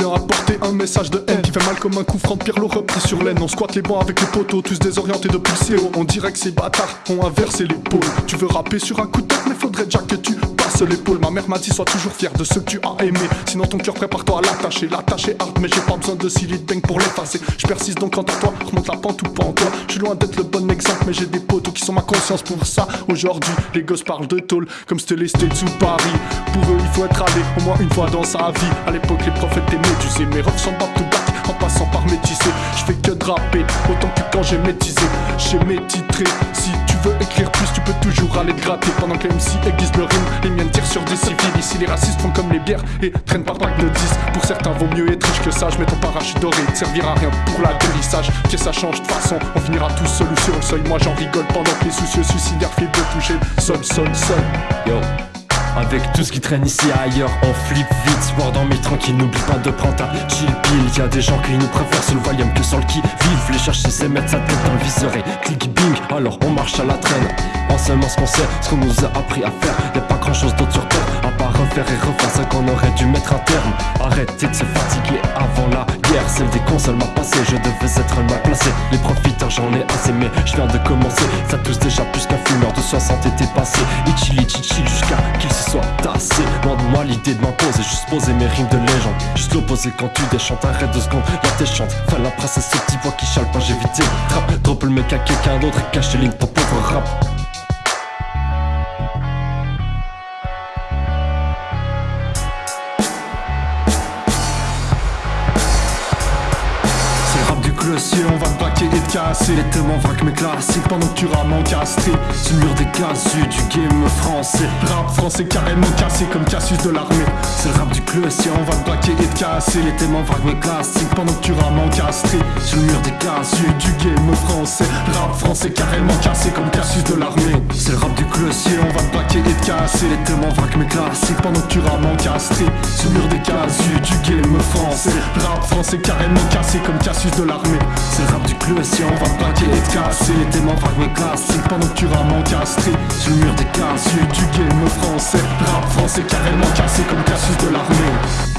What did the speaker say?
viens apporter un message de haine Qui fait mal comme un coup franc de Pierre repris sur laine On squatte les bancs avec les poteaux, tous désorientés depuis le CO On dirait que ces bâtards ont inversé l'épaule Tu veux rapper sur un coup de tête mais faudrait déjà que tu l'épaule Ma mère m'a dit sois toujours fier de ce que tu as aimé. Sinon ton cœur prépare-toi à l'attacher. L'attacher hard mais j'ai pas besoin de bang pour l'effacer. Je persiste donc quant à toi, remonte la pente ou pas Je suis loin d'être le bon exemple mais j'ai des poteaux qui sont ma conscience pour ça. Aujourd'hui les gosses parlent de tôle comme c'était les States ou Paris. Pour eux il faut être allé au moins une fois dans sa vie. À l'époque les prophètes étaient médusés Mes refs sont back to back en passant par métissé Je fais que de rapper autant que quand j'ai métisé. J'ai mes tu peux toujours aller te gratter Pendant que MC aiguise le rime. Les miennes tirent sur des civils Ici les racistes font comme les bières Et traînent par pack de 10 Pour certains vaut mieux être riche que ça Je mets ton parachute doré te servira à rien pour l'atterrissage. Que ça change de façon On finira tous seuls sur le seuil. Moi j'en rigole pendant que les soucieux suicidaires filent de toucher. Sol, sol, sol Yo avec tout ce qui traîne ici ailleurs, on flippe vite, sport dans mes tranquilles, n'oublie pas de prendre ta chill pill. Y'a des gens qui nous préfèrent sur le volume que sur le qui vive. Les chercher, c'est mettre sa tête dans le viseur et clic bing, alors on marche à la traîne. En seulement ce qu'on sait, ce qu'on nous a appris à faire. Y'a pas grand chose d'autre sur terre, à part refaire et refaire ce qu'on aurait dû mettre un terme. Arrêtez de se fatiguer avant la guerre, celle des consoles m'a passé, je devais être mal placé. Les profiteurs j'en ai assez, mais je viens de commencer. Ça touche déjà plus qu'un fumeur de 60 était passé. Itchili chill jusqu'à qu'il moi l'idée de m'imposer, juste poser mes rimes de légende. Juste l'opposé quand tu déchantes, arrête deux secondes, là t'es chante. Fin la princesse, ce petit voix qui chale pas, j'ai vite trap Drop le mec à quelqu'un d'autre et cache les lignes, ton pauvre rap Si on va te braquer et te casser. Les thèmes en vrac mes classiques pendant que tu rames encastré Sur le mur des casus du game français. Rap français carrément cassé comme Cassius de l'armée. C'est le rap du si on va te braquer et te casser. Les thèmes en vrac mes classiques pendant que tu rames encastré Sur le mur des casus du game français. Rap français carrément cassé comme Cassius de l'armée. C'est le rap du si on va te braquer et te casser. Les thèmes en vrac mes classiques pendant que tu rames encastré Sur le mur des casus du game français. Rap français carrément cassé comme Cassius de l'armée c'est rap du club et si on va braquer et te casser démons vagues mes classiques pendant que tu rames encastré Sur le mur des casus du game français. Rap français carrément cassé comme Cassius de l'armée